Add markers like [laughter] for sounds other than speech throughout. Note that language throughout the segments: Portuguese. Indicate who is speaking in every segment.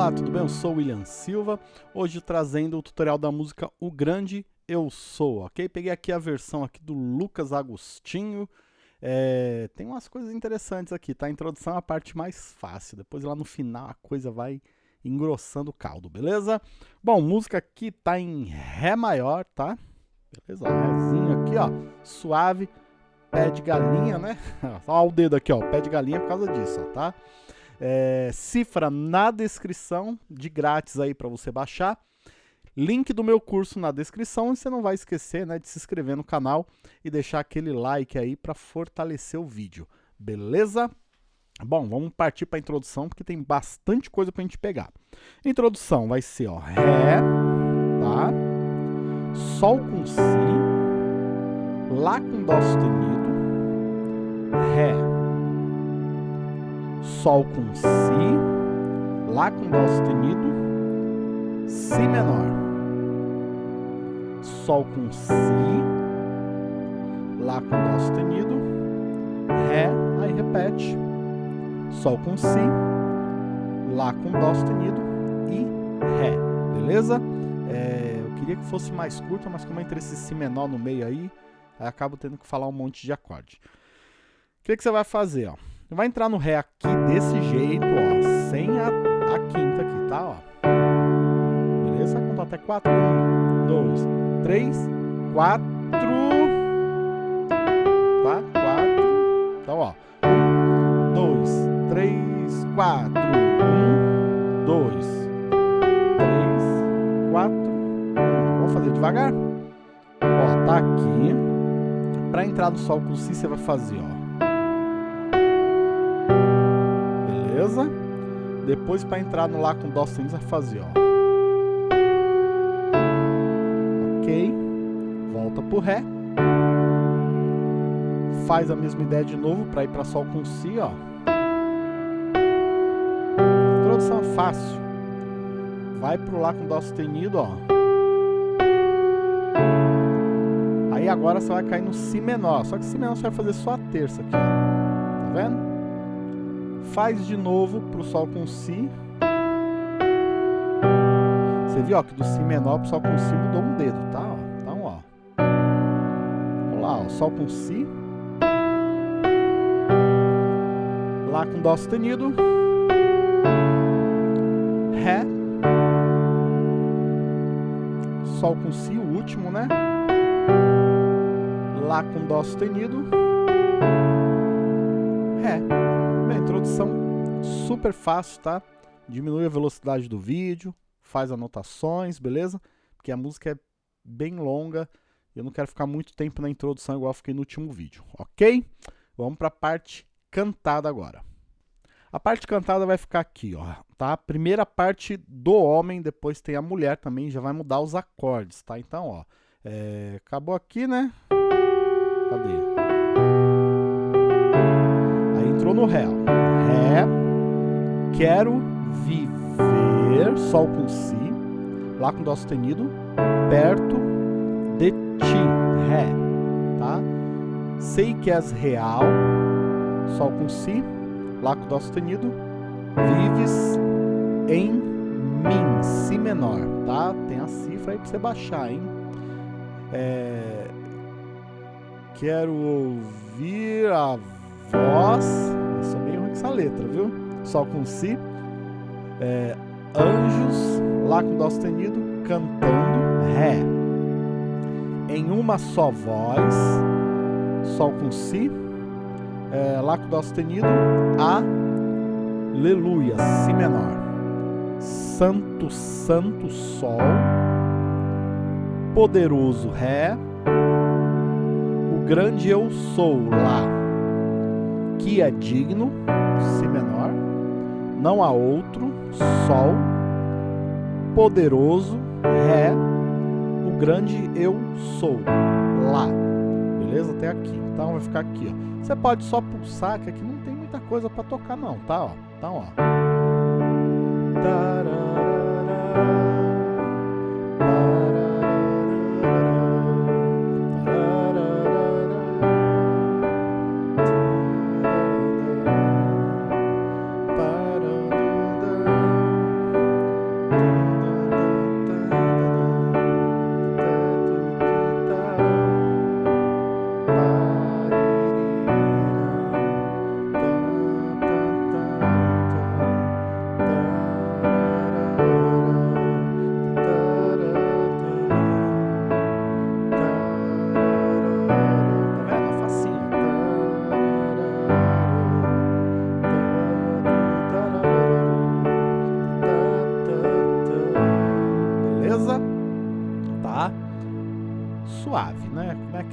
Speaker 1: Olá, tudo bem? Eu sou o William Silva, hoje trazendo o tutorial da música O Grande Eu Sou, ok? Peguei aqui a versão aqui do Lucas Agostinho, é, tem umas coisas interessantes aqui, tá? A introdução é a parte mais fácil, depois lá no final a coisa vai engrossando o caldo, beleza? Bom, música aqui tá em Ré maior, tá? Beleza? Rézinho aqui, ó, suave, pé de galinha, né? [laughs] Olha o dedo aqui, ó, pé de galinha por causa disso, ó, tá? É, cifra na descrição, de grátis aí para você baixar. Link do meu curso na descrição e você não vai esquecer né, de se inscrever no canal e deixar aquele like aí para fortalecer o vídeo, beleza? Bom, vamos partir para a introdução porque tem bastante coisa para a gente pegar. Introdução vai ser ó, Ré, tá? Sol com Si, Lá com Dó sustenido, Ré, Sol com Si, Lá com Dó sustenido, Si menor, Sol com Si, Lá com Dó sustenido, Ré, aí repete, Sol com Si, Lá com Dó sustenido e Ré, beleza? É, eu queria que fosse mais curta, mas como entra esse Si menor no meio aí, aí acabo tendo que falar um monte de acorde. O que, que você vai fazer, ó? Vai entrar no Ré aqui desse jeito, ó, sem a, a quinta aqui, tá? Ó. Beleza? Conta até 4. 1, 2, 3, 4. Tá? 4. Então, ó. 1, 2, 3, 4. 1, 2, 3, 4. 1. Vamos fazer devagar? Ó, tá aqui. Para entrar no Sol com Si, você vai fazer, ó. Depois para entrar no Lá com Dó vai fazer, ó. Ok. Volta pro Ré. Faz a mesma ideia de novo para ir para Sol com Si, ó. Introdução fácil. Vai pro Lá com Dó sustenido, ó. Aí agora você vai cair no Si menor. Só que Si menor você vai fazer só a terça aqui, ó. Tá vendo? Faz de novo para o Sol com Si. Você viu ó, que do Si menor para o Sol com Si mudou um dedo, tá? Então, ó. Vamos lá, ó, Sol com Si. Lá com Dó sustenido. Ré. Sol com Si, o último, né? Lá com Dó sustenido. Ré introdução super fácil, tá? Diminui a velocidade do vídeo, faz anotações, beleza? Porque a música é bem longa e eu não quero ficar muito tempo na introdução igual fiquei no último vídeo, ok? Vamos para a parte cantada agora. A parte cantada vai ficar aqui, ó, tá? Primeira parte do homem, depois tem a mulher também, já vai mudar os acordes, tá? Então, ó, é, acabou aqui, né? Cadê? entrou no Ré. Ré, quero viver, Sol com Si, Lá com Dó sustenido, perto de ti, Ré, tá? Sei que és real, Sol com Si, Lá com Dó sustenido, vives em mim, Si menor, tá? Tem a cifra aí pra você baixar, hein? É... Quero ouvir a voz. Essa letra, viu? Sol com Si. É, anjos, Lá com Dó sustenido, cantando Ré. Em uma só voz, Sol com Si. É, lá com Dó sustenido, Aleluia, Si menor. Santo, Santo Sol. Poderoso Ré. O grande eu sou Lá que é digno, Si menor, não há outro, Sol, poderoso, Ré, o grande eu sou, Lá. Beleza? Até aqui. Então vai ficar aqui, ó. Você pode só pulsar, que aqui não tem muita coisa para tocar não, tá? Ó. Então, ó. Tararara.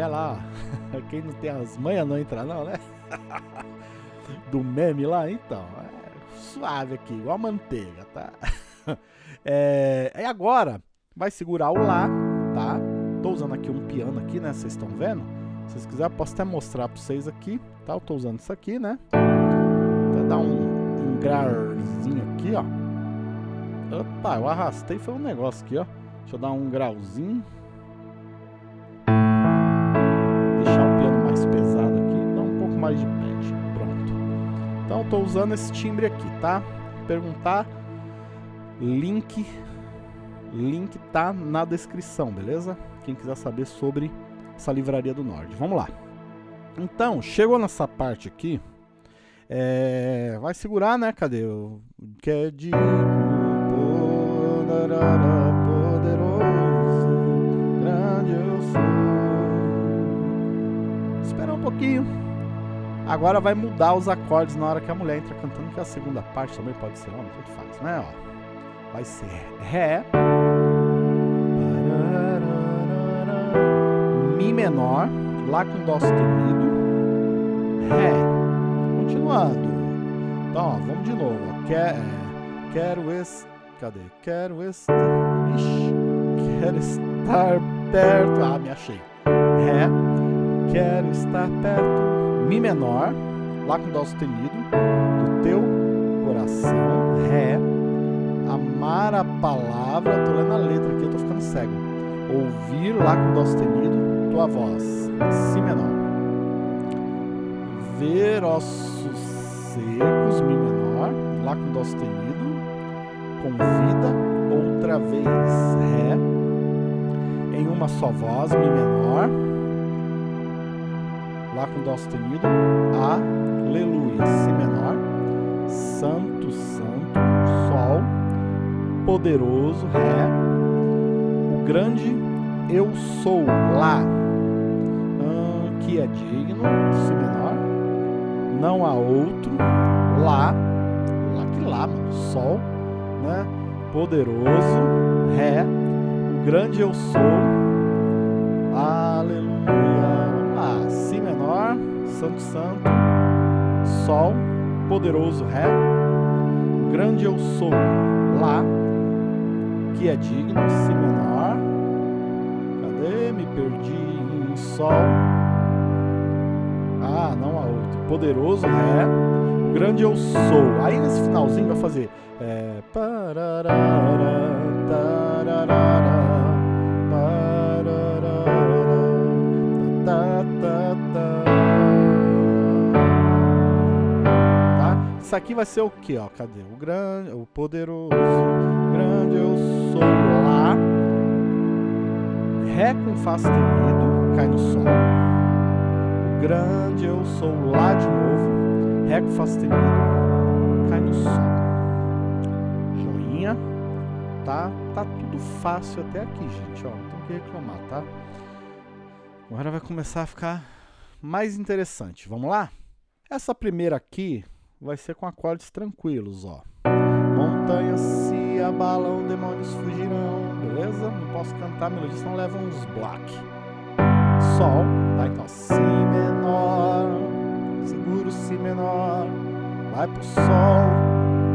Speaker 1: É lá, [laughs] quem não tem as manhas não entra não, né? [laughs] Do meme lá, então, é suave aqui, igual manteiga, tá? [laughs] É, e agora, vai segurar o Lá, tá? Tô usando aqui um piano aqui, né? Vocês estão vendo? Se vocês quiserem, posso até mostrar pra vocês aqui, tá? Eu tô usando isso aqui, né? Até dar um, um grauzinho aqui, ó. Opa, eu arrastei foi um negócio aqui, ó. Deixa eu dar um grauzinho. Eu tô usando esse timbre aqui, tá? Perguntar, link, link tá na descrição, beleza? Quem quiser saber sobre essa livraria do Norte. Vamos lá. Então, chegou nessa parte aqui, é, vai segurar, né? Cadê? Que é de poderoso, grande eu sou. Esperar um pouquinho. Agora vai mudar os acordes na hora que a mulher entra cantando, que a segunda parte também pode ser homem, tudo faz, né? Ó, vai ser Ré, Mi menor, Lá com Dó sustenido, Ré. Continuando. Então, ó, vamos de novo. Quer, é, quero es, cadê? Quero estar, ixi, quero estar perto. Ah, me achei. Ré, quero estar perto. Mi menor, Lá com Dó sustenido, do teu coração. Ré, amar a palavra. Tô lendo a letra aqui, eu tô ficando cego. Ouvir Lá com Dó sustenido, tua voz. Si menor ver ossos secos, Mi menor, Lá com Dó sustenido, convida, outra vez, Ré, em uma só voz, Mi menor, Lá com Dó sustenido, Aleluia, Si menor, Santo, Santo, Sol, Poderoso, Ré, o grande Eu Sou, Lá, que é digno, Si menor, não há outro, Lá, Lá que Lá, mano, Sol, né? Poderoso, Ré, o grande eu sou, Aleluia, Santo Santo, Sol, Poderoso, Ré, grande eu sou, Lá, que é digno, Si menor, cadê? Me perdi em Sol, ah, não há outro. Poderoso Ré, grande eu sou. Aí nesse finalzinho vai fazer. É, tararara, Isso aqui vai ser o que, ó? Cadê? O grande, o poderoso, o grande eu sou lá. Ré com Fá sustenido, cai no Sol grande eu sou lá de novo, Ré com Fá sustenido, cai no Sol. Joinha, tá? Tá tudo fácil até aqui, gente, ó, não tem que reclamar, tá? Agora vai começar a ficar mais interessante, vamos lá? Essa primeira aqui vai ser com acordes tranquilos, ó. Montanhas se abalam, demônios fugirão, beleza? Não posso cantar melodia, senão leva uns block. Sol, tá? Então, Si menor, segura o Si menor, vai pro Sol,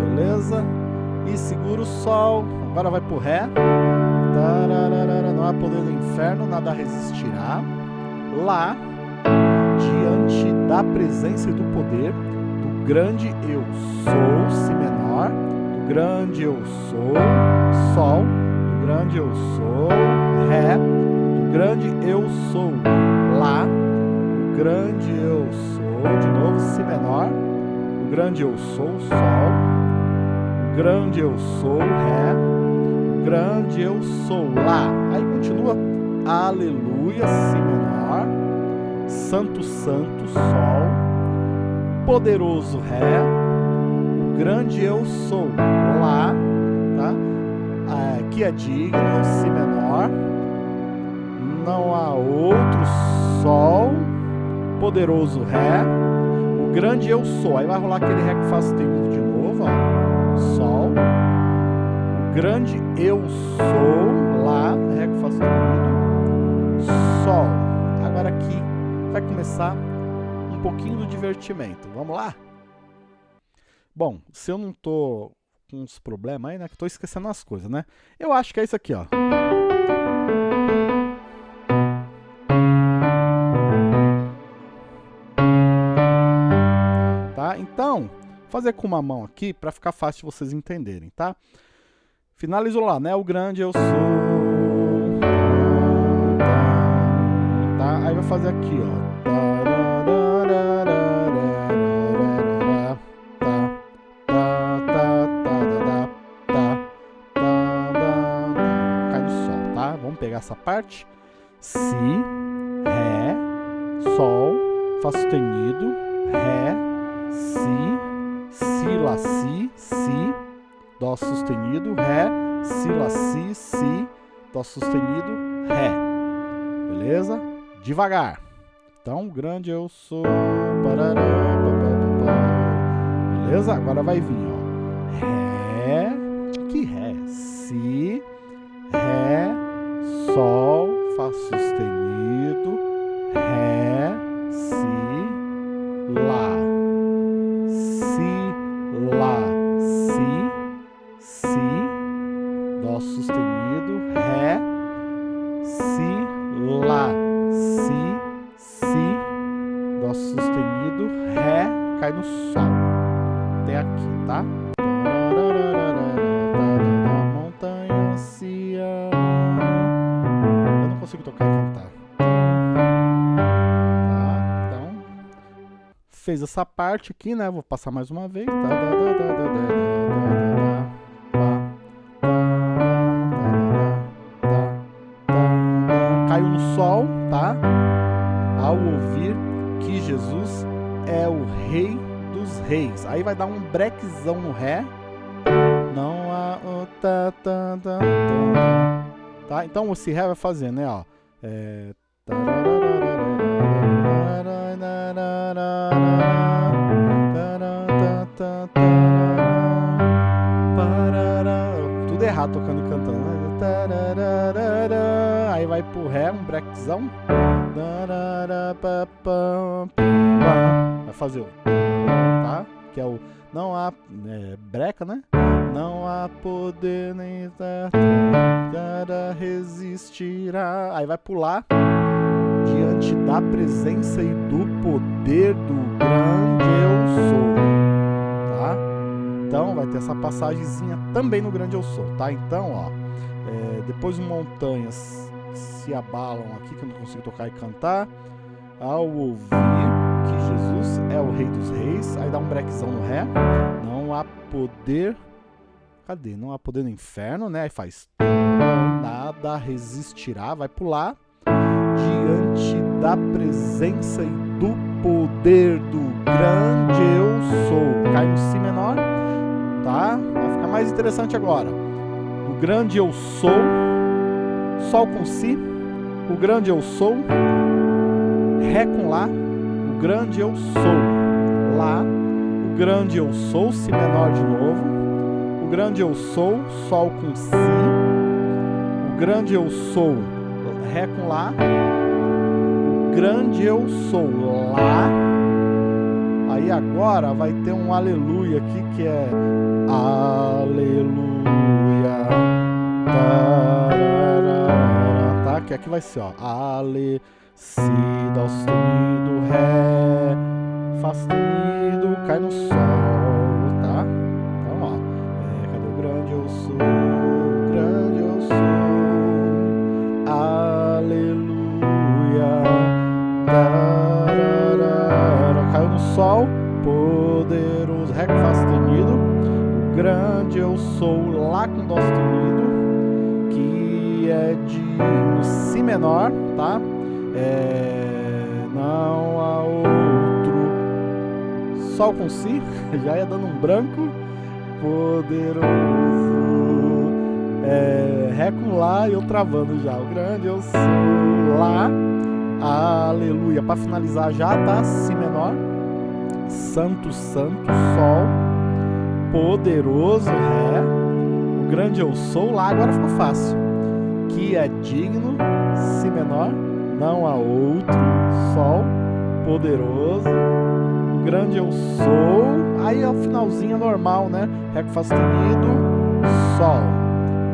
Speaker 1: beleza? E segura o Sol, agora vai pro Ré. Não há poder do inferno, nada resistirá. Lá, diante da presença e do poder grande Eu Sou, Si menor, do grande Eu Sou, Sol, do grande Eu Sou, Ré, grande eu sou, Lá, o grande eu sou, de novo, Si menor, o grande eu sou, Sol, o grande eu sou, Ré, o grande eu sou, Lá. Aí continua, Aleluia, Si menor, Santo, Santo, Sol, Poderoso, Ré, o grande eu sou, Lá, tá? Aqui é digno, Si menor, não há outro Sol, poderoso Ré, o grande eu sou. Aí vai rolar aquele Ré que faz sustenido de novo, ó. Sol, o grande eu sou, Lá, Ré que faz sustenido, Sol. Agora vai começar pouquinho do divertimento. Vamos lá? Bom, se eu não tô com uns problemas aí, né, que tô esquecendo as coisas, né? Eu acho que é isso aqui, ó. Tá? Então, fazer com uma mão aqui para ficar fácil de vocês entenderem, tá? Finalizou lá, né? O grande eu sou. Tá? Aí vai fazer aqui, ó. Essa parte. Si, Ré, Sol, Fá sustenido, Ré, Si, Si, Lá, Si, Si, Dó sustenido, Ré, Si, Lá, Si, Si, Dó sustenido, Ré. Beleza? Devagar. Então, grande eu sou. Beleza? Agora vai vir, ó. Ré. Que Ré? Si, Ré, Sol, Fá sustenido, Ré, Si, Lá. Si, Lá, Si, Si, Dó sustenido, Ré, Si, Lá, Si, Si, Dó sustenido, Ré, cai no Sol. Até aqui, tá? Montanha consigo tocar e cantar. Tá? Então, fez essa parte aqui, né? Vou passar mais uma vez. Tá? Caiu no sol, tá? Ao ouvir que Jesus é o Rei dos Reis. Aí vai dar um brequezão no Ré. Não há tá? Então esse Ré vai fazer, né? Ó. É... Tudo errado tocando e cantando. Aí vai pro Ré, um brequezão. Vai fazer o. Tá? Que é o. Não há. É, breca, né? Não há poder nem nada resistirá. Aí vai pular diante da presença e do poder do grande eu sou. Tá? Então vai ter essa passagemzinha também no grande eu sou, tá? Então, ó, é, depois montanhas se abalam aqui que eu não consigo tocar e cantar. Ao ouvir Rei dos Reis, aí dá um brequezão no Ré. Não há poder. Cadê? Não há poder no inferno, né? Aí faz. Nada resistirá, vai pular. Diante da presença e do poder do grande eu sou. Cai no Si menor, tá? Vai ficar mais interessante agora. O grande eu sou, Sol com Si, o grande eu sou, Ré com Lá, o grande eu sou, Lá, o grande eu sou, Si menor de novo, o grande eu sou, Sol com Si, o grande eu sou, Ré com Lá, o grande eu sou, Lá, aí agora vai ter um aleluia aqui que é aleluia, tararara, tá? Que aqui vai ser, ó, ale, si, dó sustenido, ré, fá sustenido, cai no sol, tá? Então, ó, é, cadê o grande eu sou, com Si, [laughs] já ia dando um branco. Poderoso. É, Ré com Lá e eu travando já. O grande eu sou Lá. Aleluia. Para finalizar já, tá? Si menor. Santo, Santo, Sol. Poderoso, Ré. O grande eu sou Lá. Agora ficou fácil. Que é digno, Si menor não há outro, Sol, poderoso, grande eu sou, aí é o finalzinho normal, né? Ré com Fá sustenido, Sol,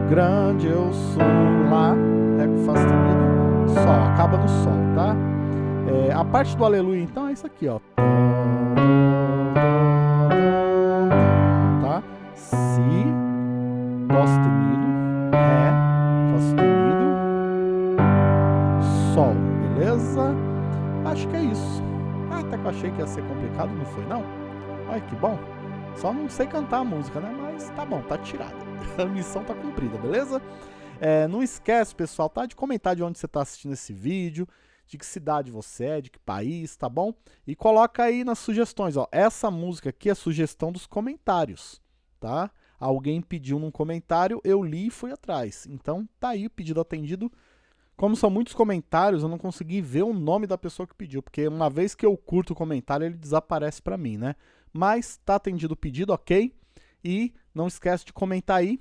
Speaker 1: grande eu sou, Lá, Ré com Fá sustenido, Sol, acaba no Sol, tá? É, a parte do Aleluia, então, é isso aqui, ó. Só não sei cantar a música, né? Mas tá bom, tá tirada. [laughs] A missão tá cumprida, beleza? É, não esquece, pessoal, tá? De comentar de onde você tá assistindo esse vídeo, de que cidade você é, de que país, tá bom? E coloca aí nas sugestões, ó. Essa música aqui é sugestão dos comentários, tá? Alguém pediu num comentário, eu li e fui atrás. Então tá aí o pedido atendido. Como são muitos comentários, eu não consegui ver o nome da pessoa que pediu, porque uma vez que eu curto o comentário, ele desaparece para mim, né? Mas tá atendido o pedido, ok? E não esquece de comentar aí.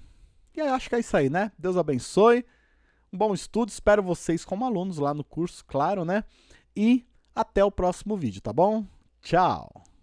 Speaker 1: E aí, acho que é isso aí, né? Deus abençoe. Um bom estudo, espero vocês como alunos lá no curso, claro, né? E até o próximo vídeo, tá bom? Tchau!